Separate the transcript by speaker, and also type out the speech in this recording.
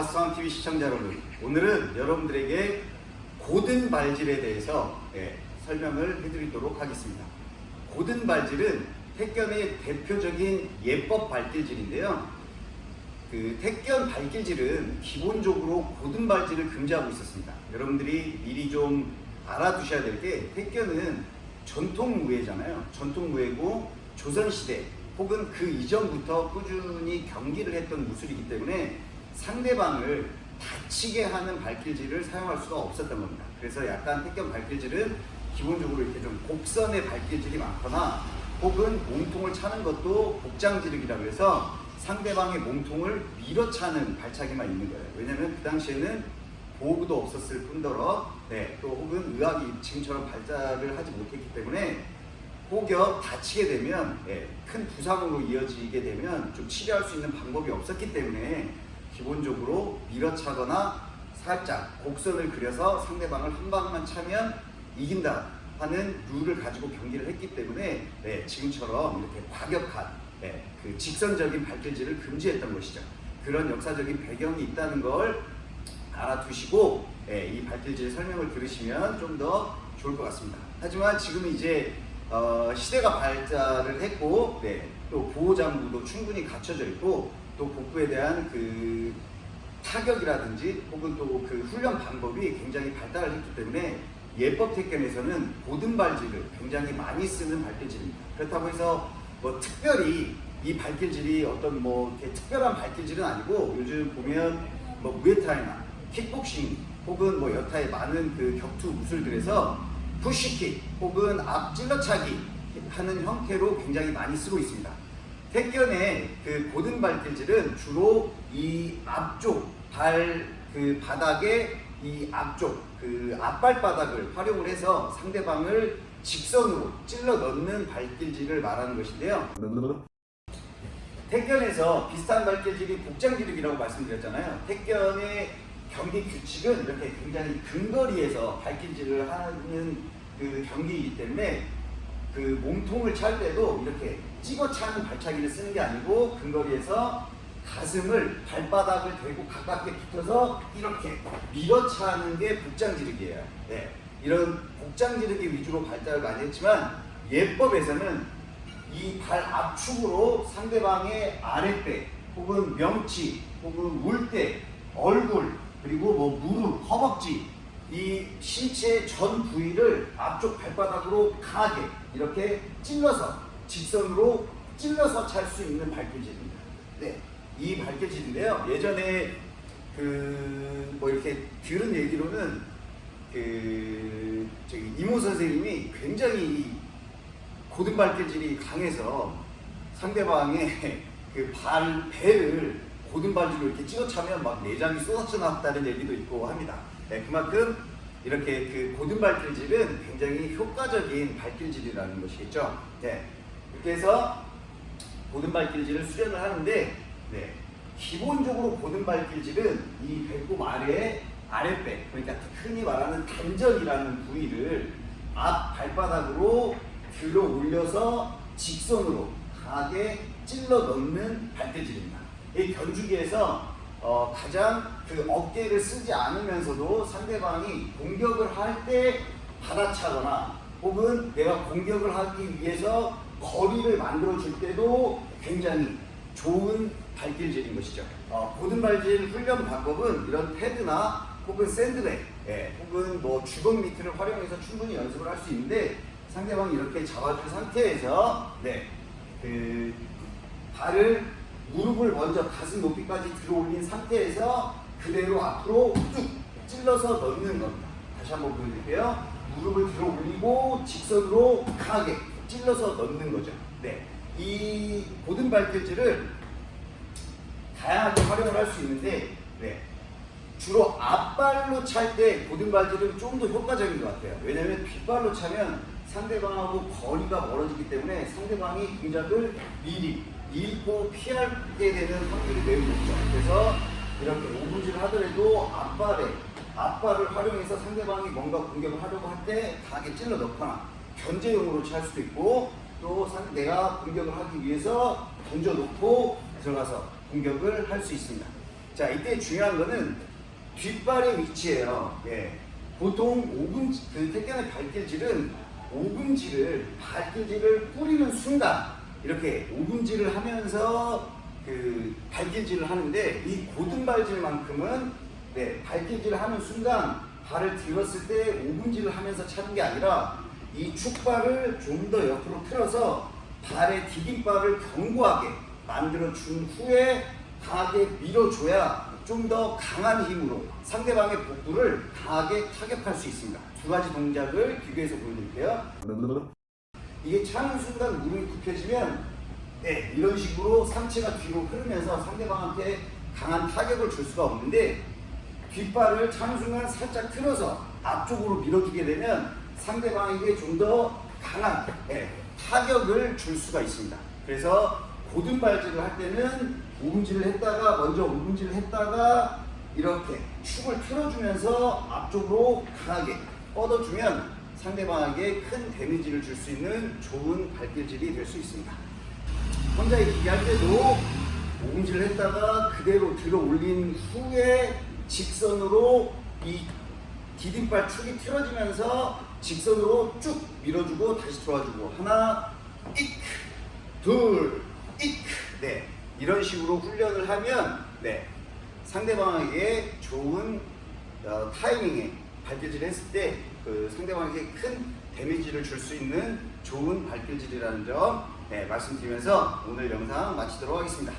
Speaker 1: 마스터왕TV 시청자 여러분 오늘은 여러분들에게 고든 발질에 대해서 예, 설명을 해드리도록 하겠습니다 고든 발질은 택견의 대표적인 예법 발길질인데요 그 택견 발길질은 기본적으로 고든 발질을 금지하고 있었습니다 여러분들이 미리 좀 알아두셔야 될 게 택견은 전통 무예잖아요 전통 무예고 조선시대 혹은 그 이전부터 꾸준히 경기를 했던 무술이기 때문에 상대방을 다치게 하는 발길질을 사용할 수가 없었던 겁니다. 그래서 약간 택견 발길질은 기본적으로 이렇게 좀 곡선의 발길질이 많거나 혹은 몸통을 차는 것도 복장지르기라고 해서 상대방의 몸통을 밀어차는 발차기만 있는 거예요. 왜냐하면 그 당시에는 보호구도 없었을 뿐더러 네, 또 혹은 의학이 지금처럼 발달을 하지 못했기 때문에 혹여 다치게 되면 예, 큰 부상으로 이어지게 되면 좀 치료할 수 있는 방법이 없었기 때문에 기본적으로 밀어차거나 살짝 곡선을 그려서 상대방을 한 방만 차면 이긴다 하는 룰을 가지고 경기를 했기 때문에 네, 지금처럼 이렇게 과격한 네, 그 직선적인 발길질을 금지했던 것이죠. 그런 역사적인 배경이 있다는 걸 알아두시고 네, 이 발길질 설명을 들으시면 좀 더 좋을 것 같습니다. 하지만 지금 이제 어, 시대가 발달을 했고 네, 또 보호장구도 충분히 갖춰져 있고 또 복부에 대한 그 타격이라든지 혹은 또 그 훈련 방법이 굉장히 발달을 했기 때문에 예법 택견에서는 고든 발질을 굉장히 많이 쓰는 발길질입니다. 그렇다고 해서 뭐 특별히 이 발길질이 어떤 뭐 특별한 발길질은 아니고 요즘 보면 뭐 무에타이나 킥복싱 혹은 뭐 여타의 많은 그 격투 무술들에서 푸시킥 혹은 앞 찔러차기 하는 형태로 굉장히 많이 쓰고 있습니다. 택견의 그 고든 발길질은 주로 이 앞쪽 발 그 바닥에 이 앞쪽 그 앞발 바닥을 활용을 해서 상대방을 직선으로 찔러 넣는 발길질을 말하는 것인데요. 택견에서 비슷한 발길질이 복장기르기라고 말씀드렸잖아요. 택견의 경기 규칙은 이렇게 굉장히 근거리에서 발길질을 하는 그 경기이기 때문에 그 몸통을 찰 때도 이렇게 찍어 차는 발차기를 쓰는 게 아니고 근거리에서 가슴을 발바닥을 대고 가깝게 붙어서 이렇게 밀어 차는 게 복장지르기예요. 네. 이런 복장지르기 위주로 발달을 많이 했지만 예법에서는 이 발 압축으로 상대방의 아랫배 혹은 명치 혹은 물대 얼굴 그리고 뭐 무릎 허벅지 이 신체 전 부위를 앞쪽 발바닥으로 강하게 이렇게 찔러서 직선으로 찔러서 찰 수 있는 발길질입니다. 네. 이 발길질인데요. 예전에 그 뭐 이렇게 들은 얘기로는 그 저기 이모 선생님이 굉장히 고든 발길질이 강해서 상대방의 그 발 배를 고든 발질로 이렇게 찍어차면 막 내장이 쏟아져 나왔다는 얘기도 있고 합니다. 네, 그만큼 이렇게 그 고든 발길질은 굉장히 효과적인 발길질이라는 것이겠죠. 네, 이렇게 해서 고든 발길질을 수련을 하는데 네. 기본적으로 고든 발길질은 이 배꼽 아래에 아랫배 그러니까 흔히 말하는 단전이라는 부위를 앞 발바닥으로 들어 올려서 직선으로 강하게 찔러 넣는 발길질입니다. 이 견주기에서 어, 가장 그 어깨를 쓰지 않으면서도 상대방이 공격을 할 때 받아차거나 혹은 내가 공격을 하기 위해서 거리를 만들어 줄 때도 굉장히 좋은 발길질인 것이죠. 어, 고든 발질 훈련 방법은 이런 패드나 혹은 샌드백, 예, 혹은 뭐 주걱 미트를 활용해서 충분히 연습을 할 수 있는데 상대방이 이렇게 잡아준 상태에서 네, 그 발을 무릎을 먼저 가슴 높이까지 들어 올린 상태에서 그대로 앞으로 쭉 찔러서 넣는 겁니다. 다시 한번 보여드릴게요. 무릎을 들어 올리고 직선으로 강하게 찔러서 넣는 거죠. 네. 이 고든 발길질을 다양하게 활용을 할 수 있는데 네. 주로 앞발로 찰때 고든 발질은 좀 더 효과적인 것 같아요. 왜냐하면 뒷발로 차면 상대방하고 거리가 멀어지기 때문에 상대방이 동작을 미리 잃고 피하게 되는 확률이 매우 높죠. 그래서 이렇게 오분질을 하더라도 앞발에 앞발을 활용해서 상대방이 뭔가 공격을 하려고 할 때 강하게 찔러 넣거나 견제용으로 찰 수도 있고 또 내가 공격을 하기 위해서 던져 놓고 들어가서 공격을 할 수 있습니다. 자, 이때 중요한 거는 뒷발의 위치예요. 예. 보통 오금지, 그 택견의 발길질은 오금지를, 발길질을 뿌리는 순간, 이렇게 오금질을 하면서 그 발길질을 하는데, 이 고등발질만큼은, 네, 발길질을 하는 순간, 발을 들었을 때 오금질을 하면서 차는 게 아니라, 이 축발을 좀 더 옆으로 틀어서 발의 디딤발을 견고하게 만들어 준 후에 강하게 밀어줘야 좀 더 강한 힘으로 상대방의 복부를 강하게 타격할 수 있습니다. 두 가지 동작을 비교해서 보여드릴게요. 이게 차는 순간 무릎이 굽혀지면 네, 이런 식으로 상체가 뒤로 흐르면서 상대방한테 강한 타격을 줄 수가 없는데 뒷발을 차는 순간 살짝 틀어서 앞쪽으로 밀어주게 되면 상대방에게 좀 더 강한 예, 타격을 줄 수가 있습니다. 그래서 고등발질을 할 때는 오금질을 했다가 먼저 오금질을 했다가 이렇게 축을 틀어주면서 앞쪽으로 강하게 뻗어주면 상대방에게 큰 데미지를 줄 수 있는 좋은 발길질이 될 수 있습니다. 혼자 기기 할 때도 오금질을 했다가 그대로 들어 올린 후에 직선으로 이 디딤발 축이 틀어지면서 직선으로 쭉 밀어주고 다시 들어와주고 하나 이크 둘 이크 네 이런 식으로 훈련을 하면 네 상대방에게 좋은 어, 타이밍에 발길질을 했을 때 그 상대방에게 큰 데미지를 줄 수 있는 좋은 발길질이라는 점 네, 말씀드리면서 오늘 영상 마치도록 하겠습니다.